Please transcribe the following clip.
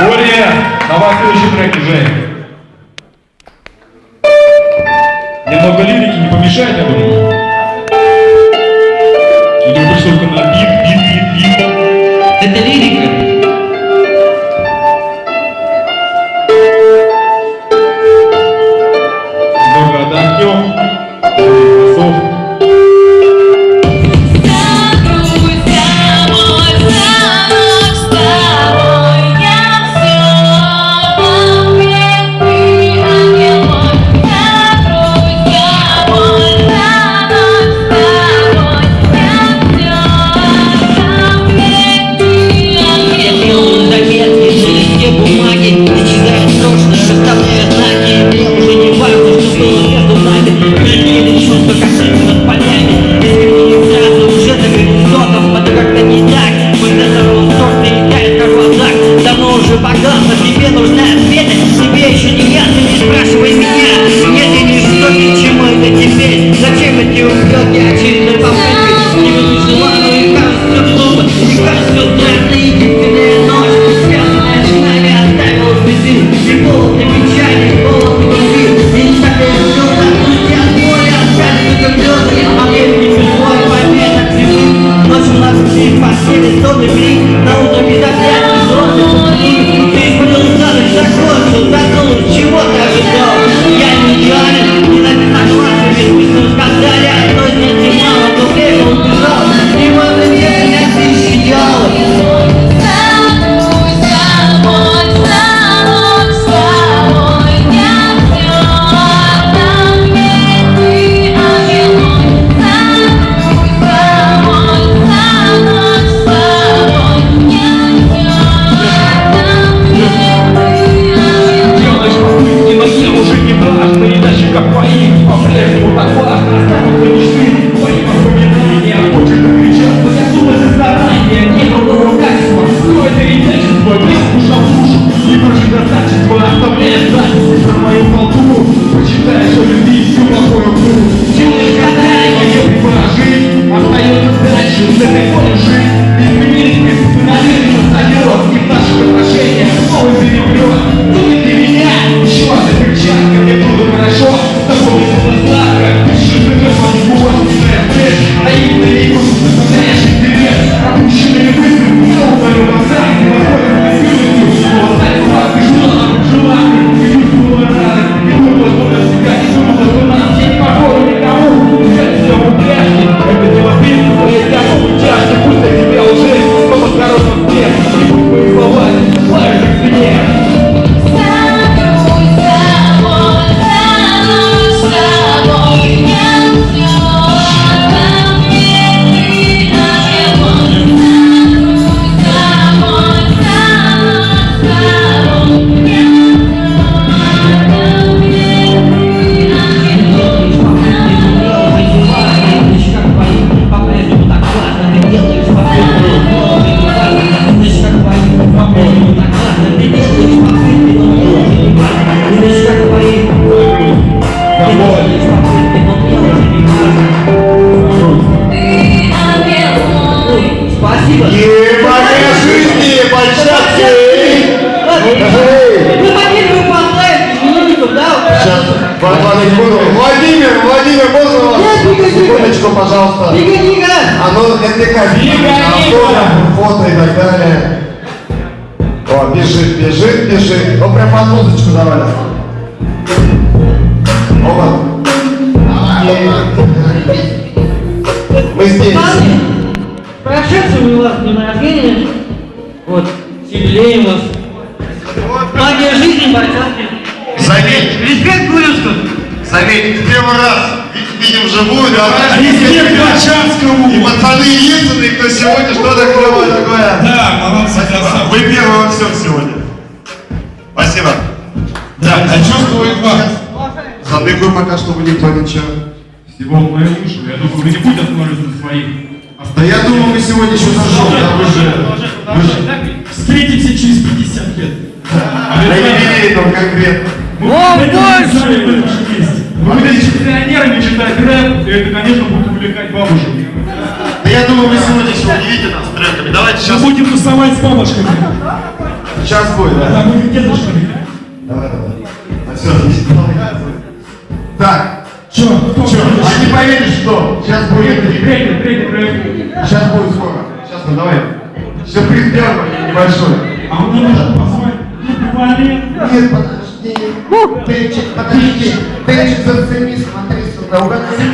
Боря, давай следующий трек уже. Немного лирики не помешает, я. современного Владимир, Владимир, Владимир, можно вас? Секундочку, пожалуйста. А ну, это. Автограф, фото и так далее. О, бежит, бежит, бежит. Ну, прям под музычку давай. Оба. Первый раз видим вживую, да? Респект Бачанскому! И пацаны единственные, кто сегодня что-то клевое такое. Да, молодцы, красавцы. Вы первые во всем сегодня. Спасибо. Да, а чувствует вас. Задыхаю пока что вы никто ничего. Всего мои уши. Я думаю, вы не будете останавливаться на своих. Да я думал, мы сегодня еще зажжем, да, вы же, вы же, Встретимся через 50 лет. на юбилей там конкретно. О, больше! Вы будете пенсионерами читать рэп, и это, конечно, будет увлекать бабушек. Да я думал, вы сегодня еще удивите нас треками. Давайте Мы сейчас, будем тусовать с бабушками. сейчас будет, да? Да, мы как дедушками. Давай, давай. А все, Так, Чё? Кто? что, а не поверишь, что? Сейчас будет, Третий, третий рэп. сейчас будет скоро. Сейчас, ну давай. Сюрприз сделаем небольшой. А он не может позвать. Ну. Нет, подожди. Пенчик, подожди. Пенчик, зацени, смотри сюда. Угадай.